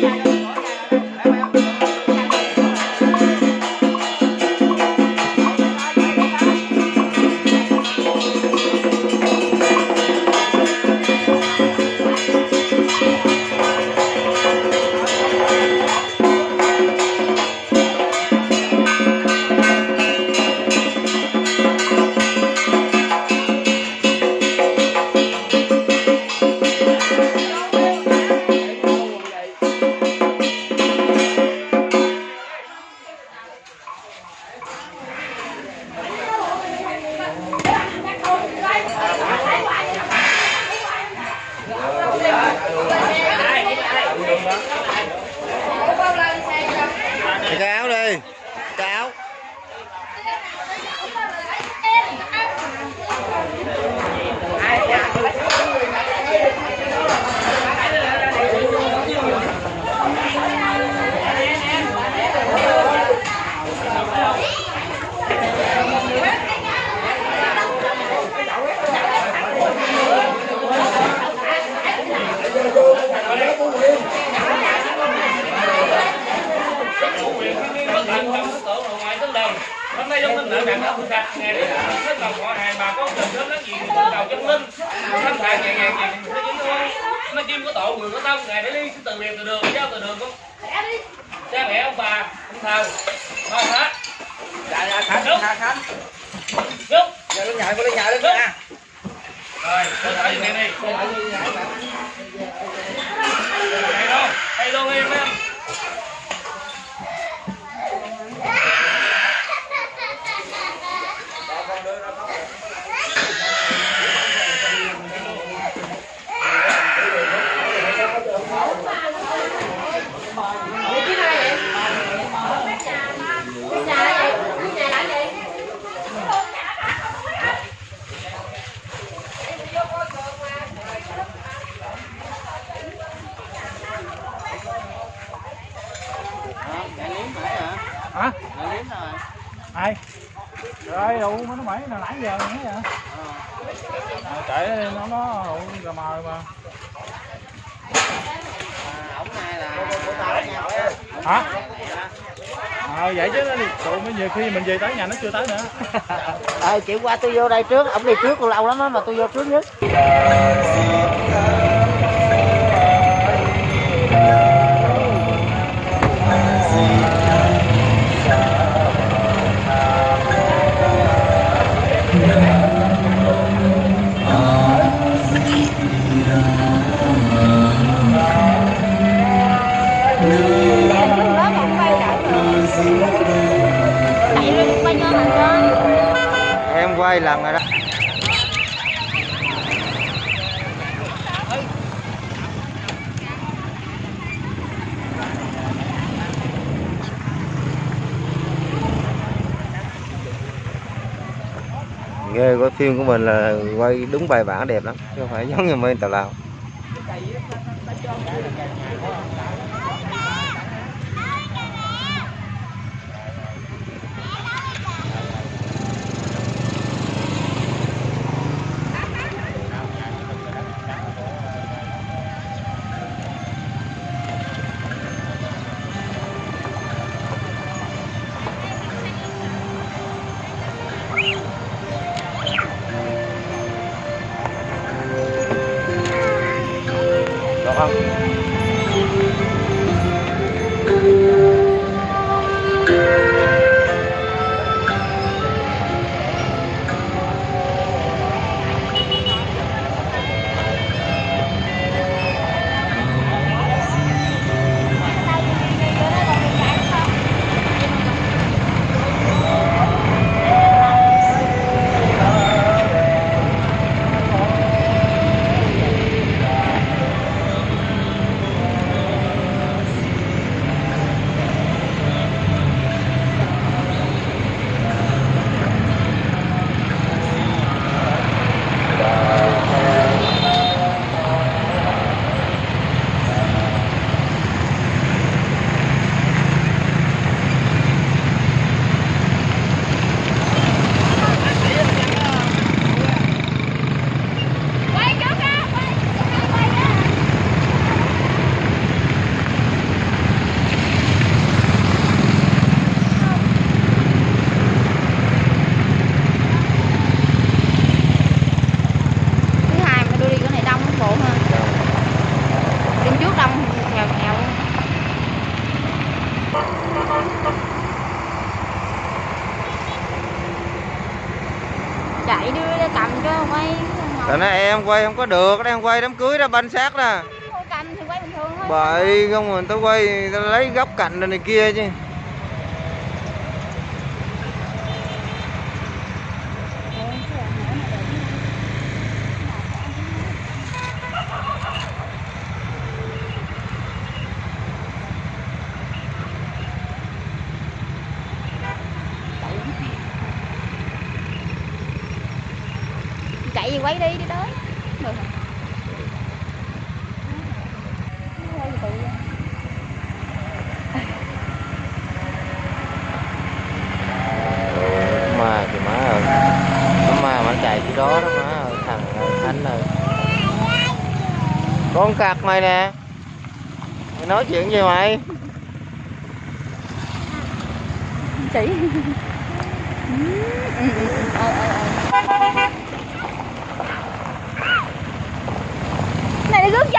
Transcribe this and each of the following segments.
cái hôm nay trong linh nữ bạn đã sạch ngày để hết lòng họ hàng bà con tình sớm láng giềng từ đầu chân linh thanh thản nhẹ nhàng nhẹ thế chính thôi nó chim có tổ người có tâm ngày để đi từ biệt từ đường giao từ đường con. Cha mẹ ông bà ông thờ ba hết. Dạ dạ khánh Đúng. khánh khánh. Giúp giờ lên nhảy lên nhảy lên nha. Rồi thở như này đi. Đây đâu đây luôn em em Chạy liếm nãy hả? Hả? Chạy liếm rồi. Ai? Rồi nó mãi là nãy giờ nãy giờ. Ờ. ờ Chạy nó nó đủ cà mà. À, hả? Ờ à, vậy chứ tụi mới nhiều khi mình về tới nhà nó chưa tới nữa. ờ chịu qua tôi vô đây trước, ổng đi trước lâu lắm đó mà tôi vô trước nhất. Ghê có phim của mình là quay đúng bài bản đẹp lắm, chứ không phải giống như bên tào lao. Quay không có được, đang quay đám cưới đó banh xác đó. Không cầm thì quay bình thường thôi. Bậy không mình tao quay tao lấy góc cạnh này kia chứ chạy gì quay đi đi tới được rồi. Quay từ từ ra. Ôi, ma thì má ơi Nó ma mà nó chạy chứ đó đó má ơi Thằng ơi, Khánh ơi con cặc mày nè. Mày nói chuyện gì mày. Chỉ này là rước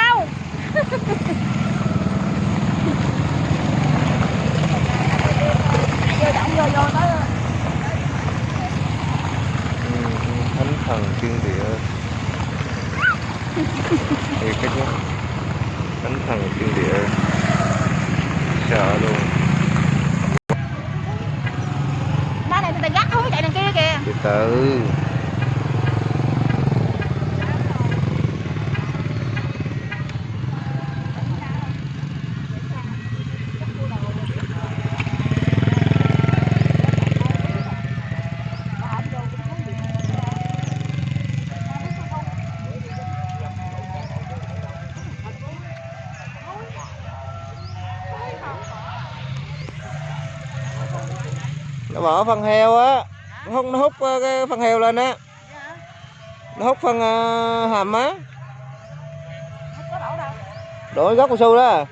nó bỏ heo á. Nó hút nó hút ờ, cái phần heo lên á. Nó hút phần ờ, hàm á. Có đổ gốc cao su đó.